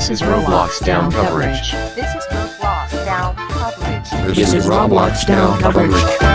This is Roblox down coverage. This is Roblox down coverage. This is Roblox down coverage.